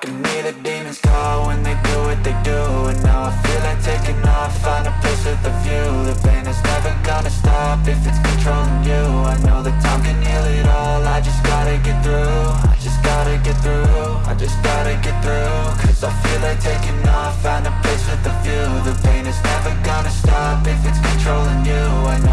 Can hear the demons call when they do what they do And now I feel like taking off, find a place with a view. The pain is never gonna stop if it's controlling you. I know that time can heal it all, I just gotta get through. I just gotta get through, I just gotta get through. Cause I feel like taking off, find a place with a view. The pain is never gonna stop if it's controlling you. I know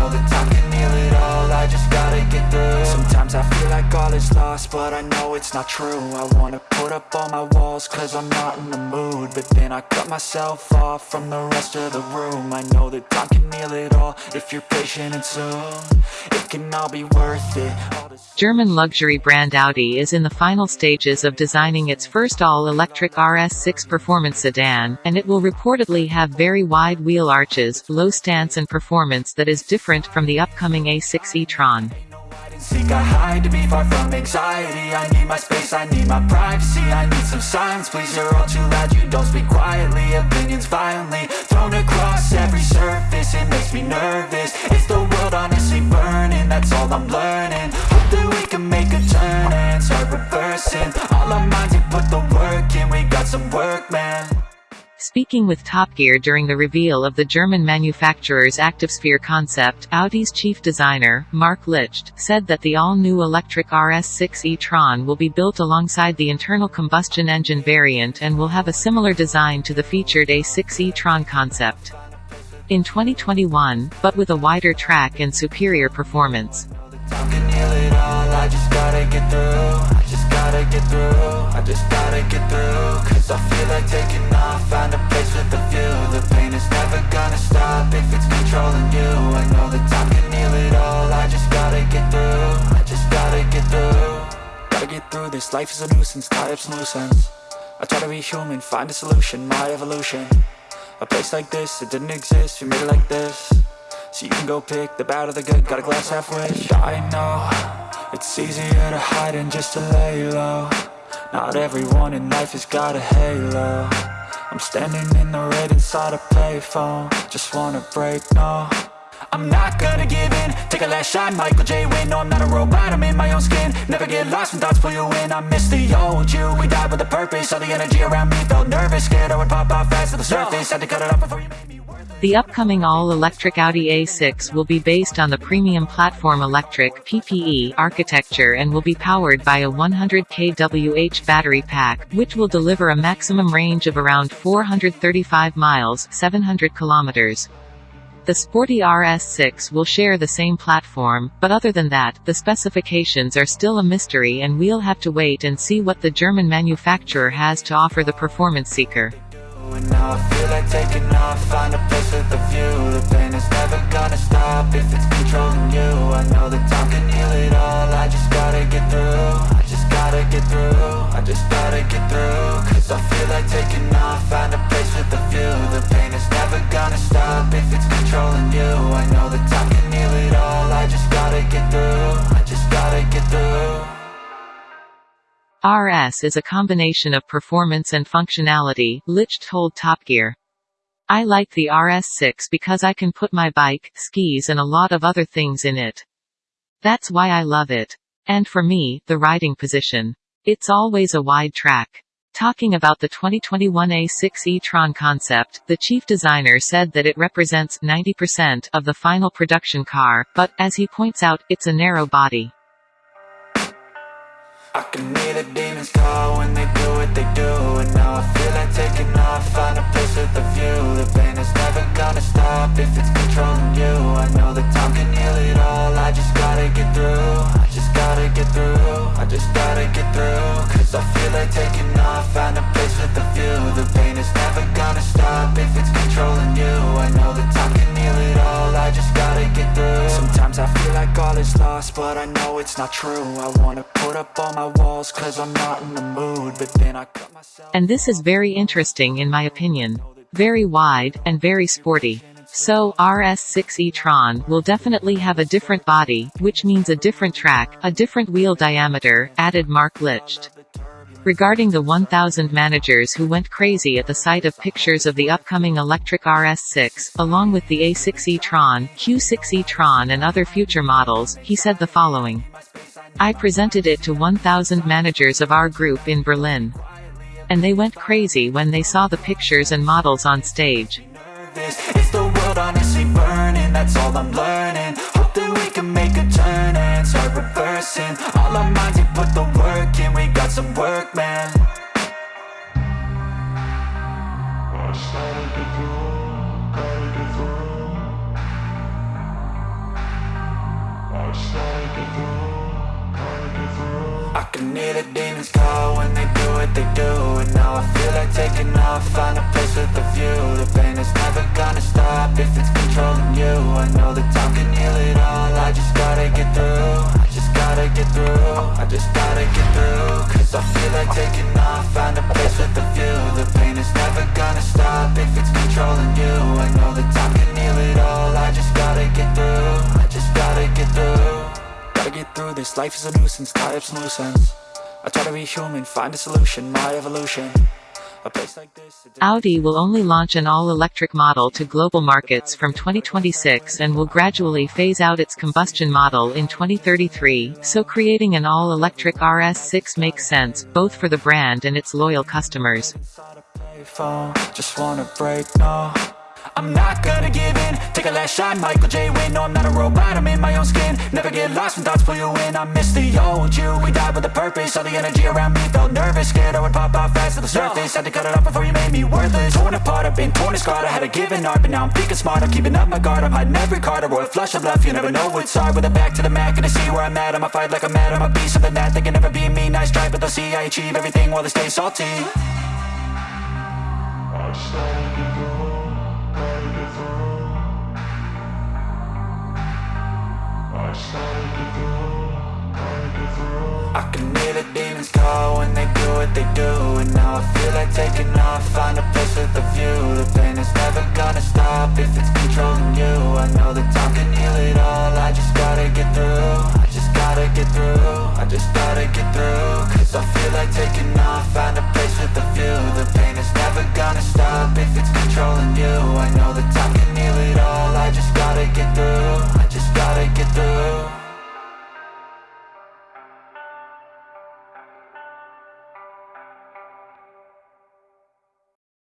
all is lost, but I know it's not true. I wanna put up all my walls cause I'm not in the mood. But then I cut myself off from the rest of the room. I know that time can heal it all if you're patient and soon. It can all be worth it. German luxury brand Audi is in the final stages of designing its first all-electric RS6 performance sedan, and it will reportedly have very wide wheel arches, low stance and performance that is different from the upcoming A6 e-tron. Seek. A hide to be far from anxiety. I need my space, I need my privacy. I need some silence, please, you're all too loud. You don't speak quietly, opinions violently Thrown across every surface, it makes me nervous. It's the world honestly burning, that's all I'm learning. Hope that we can make a turn and start reversing. All our minds and put the work in, we got some work, man Speaking with Top Gear during the reveal of the German manufacturer's ActiveSphere concept, Audi's chief designer, Marc Lichte, said that the all-new electric RS6 e-tron will be built alongside the internal combustion engine variant and will have a similar design to the featured A6 e-tron concept. In 2021, but with a wider track and superior performance. I just gotta get through I just gotta get through, I just gotta get through I feel like taking off, find a place with a view. The pain is never gonna stop if it's controlling you. I know that time can heal it all, I just gotta get through I just gotta get through. Gotta get through this, life is a nuisance, tie up some loose ends I try to be human, find a solution, my evolution. A place like this, it didn't exist, we made it like this. So you can go pick the bad or the good, got a glass halfway. I know, it's easier to hide than just to lay low Not everyone in life has got a halo. I'm standing in the red inside a payphone. Just wanna break, no. I'm not gonna give in, take a last shot, Michael J. Win No, I'm not a robot, I'm in my own skin. Never get lost when thoughts pull you in. I miss the old you, we died with a purpose. All the energy around me felt nervous. Scared I would pop out fast to the surface. Had to cut it off before you made The upcoming all-electric Audi A6 will be based on the Premium Platform Electric (PPE) architecture and will be powered by a 100 kWh battery pack, which will deliver a maximum range of around 435 miles (700 kilometers). The sporty RS6 will share the same platform, but other than that, the specifications are still a mystery and we'll have to wait and see what the German manufacturer has to offer the performance seeker. Now I feel like taking off, find a place with a view. The pain is never gonna stop if it's controlling you. I know that time can heal it all, I just gotta get through. I just gotta get through, I just gotta get through. Cause I feel like taking off, RS is a combination of performance and functionality, Lich told Top Gear. I like the RS6 because I can put my bike, skis and a lot of other things in it. That's why I love it. And for me, the riding position. It's always a wide track. Talking about the 2021 A6 e-tron concept, the chief designer said that it represents 90% of the final production car, but, as he points out, it's a narrow body. I can hear the demons call when they do what they do And now I feel like taking off, find a place with a view. The pain is never gonna stop if it's controlling you. I know that time can heal it all, I just gotta get through I just gotta get through, I just gotta get through Cause I feel like taking all is lost, but I know it's not true I wanna put up all my walls cause I'm not in the mood But then I cut myself And this is very interesting in my opinion. Very wide, and very sporty. So, RS6 e-tron will definitely have a different body, which means a different track, a different wheel diameter, added Marc Lichte. Regarding the 1000 managers who went crazy at the sight of pictures of the upcoming electric RS6, along with the A6 e-tron, Q6 e-tron and other future models, he said the following. I presented it to 1000 managers of our group in Berlin. And they went crazy when they saw the pictures and models on stage. burning? I can hear the demons call when they do what they do And now I feel like taking off, find a place with a view. The pain is never gonna stop if it's controlling you. I know that time can heal it all, I just gotta get through I just gotta get through, I just gotta get through. Cause I feel like taking off, find a place with a view. The pain is never gonna stop if it's controlling you. I know this, life is a nuisance, tied up some loose ends I try to be human, find a solution, my evolution. A place like this Audi will only launch an all-electric model to global markets from 2026 and will gradually phase out its combustion model in 2033, so creating an all-electric RS6 makes sense, both for the brand and its loyal customers. I'm not gonna give in, take a last shot, Michael J. Win No, I'm not a robot, I'm in my own skin. Never get lost when thoughts pull you in. I miss the old you, we died with a purpose. All the energy around me felt nervous. Scared I would pop out fast to the surface. Had to cut it off before you made me worthless. Torn apart, I've been torn and scarred. I had a given art, but now I'm thinking smart. I'm keeping up my guard, I'm hiding every card. A royal flush of love, you never know what's hard. With a back to the mat, gonna see where I'm at. I'ma fight like I'm mad, I'ma be something that They can never be me, nice try, but they'll see I achieve everything while they stay salty what they do And now I feel like taking off, find a place with a view. The pain is never gonna stop if it's controlling you. I know that time can heal it all, I just gotta get through. I just gotta get through, I just gotta get through. Cause I feel like taking off, find a place with a view. The pain is never gonna stop if it's controlling you